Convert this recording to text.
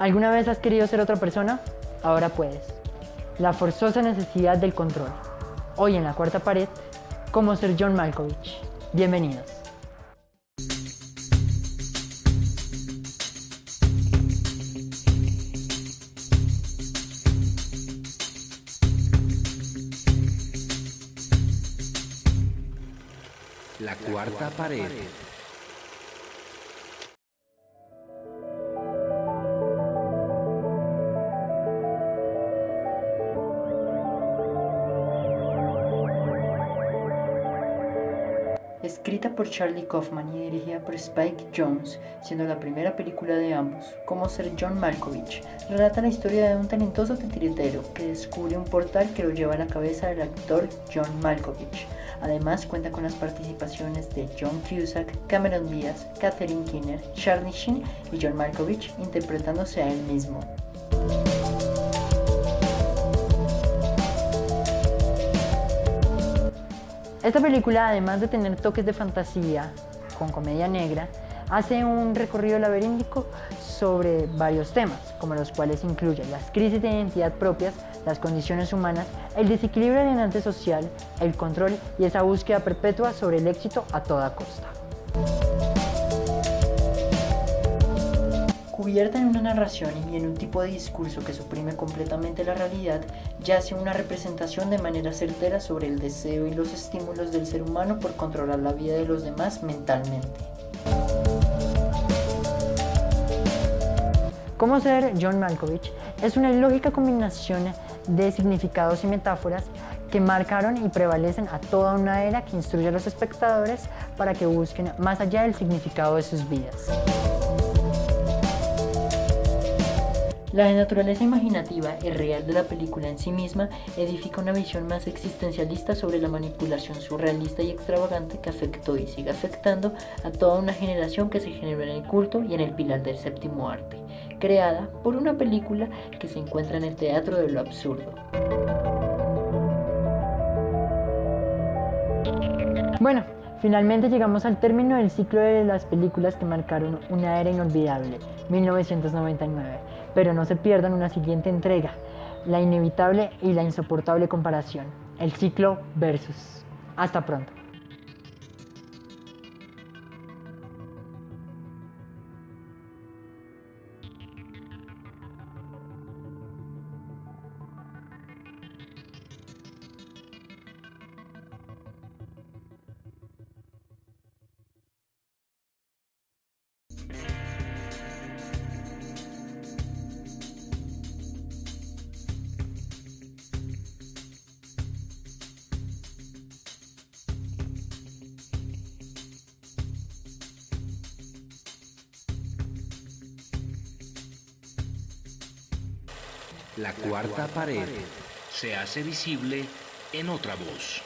¿Alguna vez has querido ser otra persona? Ahora puedes. La forzosa necesidad del control. Hoy en la cuarta pared, cómo ser John Malkovich. Bienvenidos. La cuarta pared. Escrita por Charlie Kaufman y dirigida por Spike Jones, siendo la primera película de ambos, Cómo ser John Malkovich, relata la historia de un talentoso titiritero que descubre un portal que lo lleva a la cabeza del actor John Malkovich. Además cuenta con las participaciones de John Cusack, Cameron Diaz, Catherine Keener, Charlie Sheen y John Malkovich interpretándose a él mismo. Esta película, además de tener toques de fantasía con comedia negra, hace un recorrido laberíntico sobre varios temas, como los cuales incluyen las crisis de identidad propias, las condiciones humanas, el desequilibrio alienante social, el control y esa búsqueda perpetua sobre el éxito a toda costa. Cubierta en una narración y en un tipo de discurso que suprime completamente la realidad, yace una representación de manera certera sobre el deseo y los estímulos del ser humano por controlar la vida de los demás mentalmente. Cómo ser John Malkovich es una lógica combinación de significados y metáforas que marcaron y prevalecen a toda una era que instruye a los espectadores para que busquen más allá del significado de sus vidas. La naturaleza imaginativa y real de la película en sí misma edifica una visión más existencialista sobre la manipulación surrealista y extravagante que afectó y sigue afectando a toda una generación que se generó en el culto y en el pilar del séptimo arte, creada por una película que se encuentra en el teatro de lo absurdo. Bueno, finalmente llegamos al término del ciclo de las películas que marcaron una era inolvidable, 1999 pero no se pierdan una siguiente entrega, la inevitable y la insoportable comparación, el ciclo versus. Hasta pronto. La cuarta pared se hace visible en otra voz.